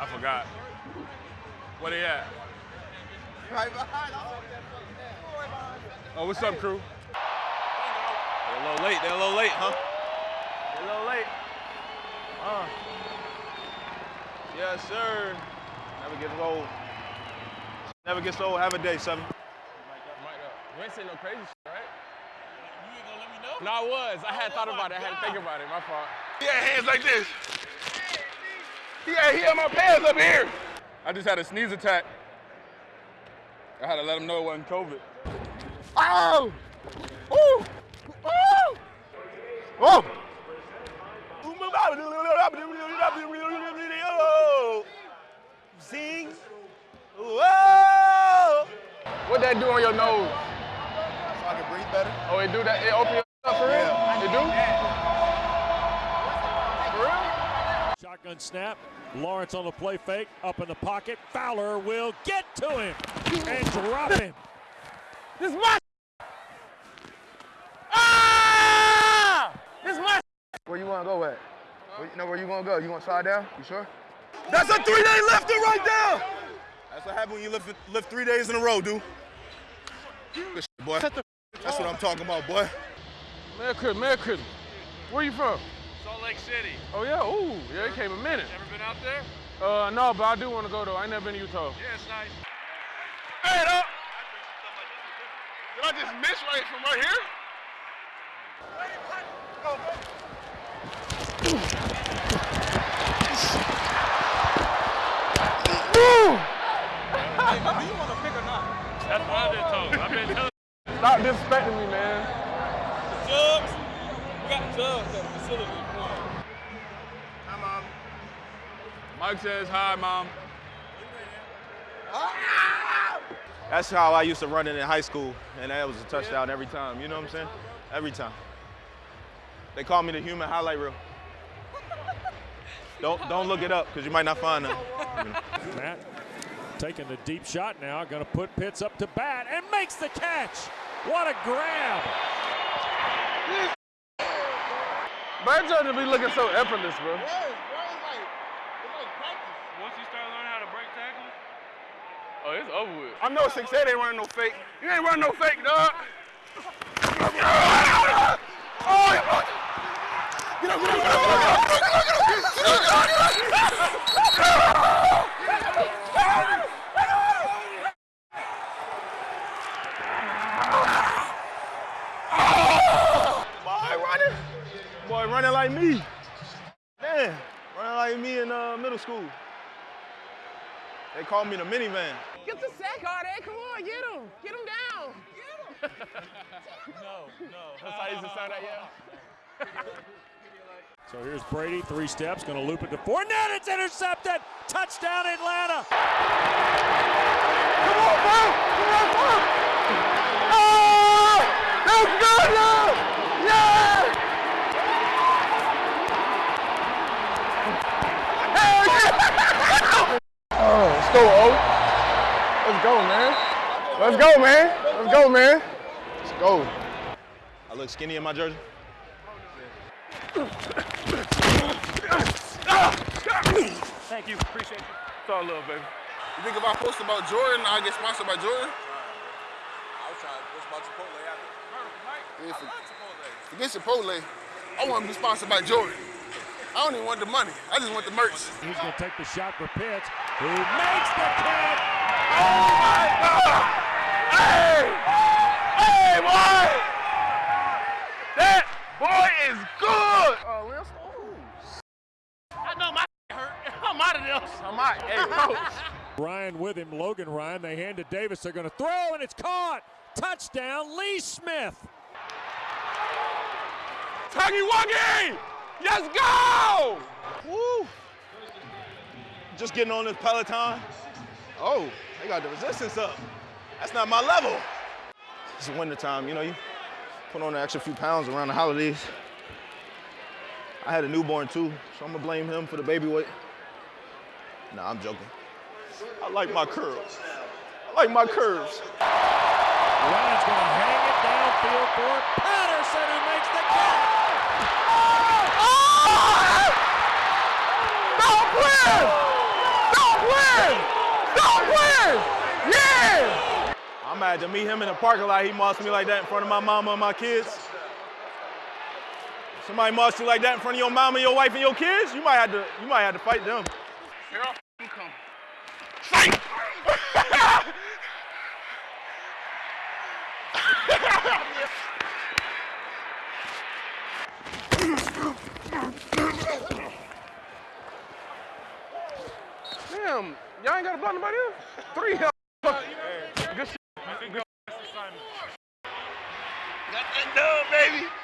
I forgot. Where they at? Right behind. Oh, what's up, crew? They're a little late. They're a little late, huh? They're a little late. Uh. Yes, sir. Never gets old. Never gets old. Have a day, seven. Mic up. You ain't saying no crazy shit, right? You ain't gonna let me know? No, I was. I had thought about it. I had to think about it. My fault. Yeah, hands like this. He had, he had my pants up here. I just had a sneeze attack. I had to let him know it wasn't COVID. Oh! Ooh! Oh! Oh! Sing. Whoa! What that do on your nose? So I can breathe better. Oh, it do that? It open your up for real? Yeah. It do? Shotgun snap. Lawrence on the play fake. Up in the pocket. Fowler will get to him and drop him. This is my Ah! This is my Where you want to go at? Where, you know where you want to go? You want to slide down? You sure? That's a three-day lifter right there. That's what happens when you lift, lift three days in a row, dude. Good shit, boy. That's what I'm talking about, boy. Merry Christmas, Merry Christmas. Where you from? Salt Lake City. Oh yeah, ooh, yeah, it came a minute. Ever been out there? Uh, no, but I do want to go though. I ain't never been to Utah. Yeah, it's nice. Hey, up. Did I just miss right from right here? That's what I've been told. I've been telling Stop disrespecting me, man. the jugs. We got the jugs at the facility. if you want. Mike says hi, mom. That's how I used to run it in high school, and that was a touchdown every time. You know what I'm saying? Every time. They call me the human highlight reel. Don't don't look it up because you might not find them. Matt taking the deep shot now. Going to put Pitts up to bat and makes the catch. What a grab. Bird to be looking so effortless, bro. Yes, bro. It's like practice. Once you start learning how to break tackles, Oh, it's over with. I'm know 6'8 ain't running no fake. You ain't running no fake, dog. Oh, you fuck- Get up, get up, get up, get up, get up, get up, get up, get up, get up. Boy, running. Boy, running like me. Man, running like me in uh, middle school. They called me the minivan. Get the sack out there. Come on, get him. Get him down. That's how you used to sound that, yeah? So here's Brady, three steps, going to loop it to Fournette. It's intercepted. Touchdown, Atlanta. Come on, boy! Come on, boy! Let's go, O. Let's go, man. Let's go, man. Let's go, man. Let's go. I look skinny in my jersey. thank you. Appreciate you. It's all love, baby. You think if I post about Jordan, I'll get sponsored by Jordan? I was trying to post about Chipotle after. Yeah, for- Forget Chipotle. I want to be sponsored by Jordan. I don't even want the money. I just want the merch. He's going to take the shot for Pitts, who makes the catch. Oh, Hey! Hey, boy! That boy is good! Oh, real I know my hurt. I'm out of there. I'm out. Hey, coach. Ryan with him, Logan Ryan. They hand to Davis. They're going to throw, and it's caught. Touchdown, Lee Smith. Tuggy Wuggy! Let's go! Woo! Just getting on this Peloton. Oh, they got the resistance up. That's not my level. It's winter time, you know, you put on an extra few pounds around the holidays. I had a newborn too, so I'm gonna blame him for the baby weight. Nah, I'm joking. I like my curls. I like my curves. Ryan's going to hang it downfield for Patterson, who makes the catch. Don't play! playing! Stop playing! Yeah! I'm mad to meet him in the parking lot. He mossed me like that in front of my mama and my kids. Somebody mossed you like that in front of your mama, your wife, and your kids. You might have to. You might have to fight them. Here I come. Damn, y'all ain't got to block nobody else? Three hell. Got that dub, baby.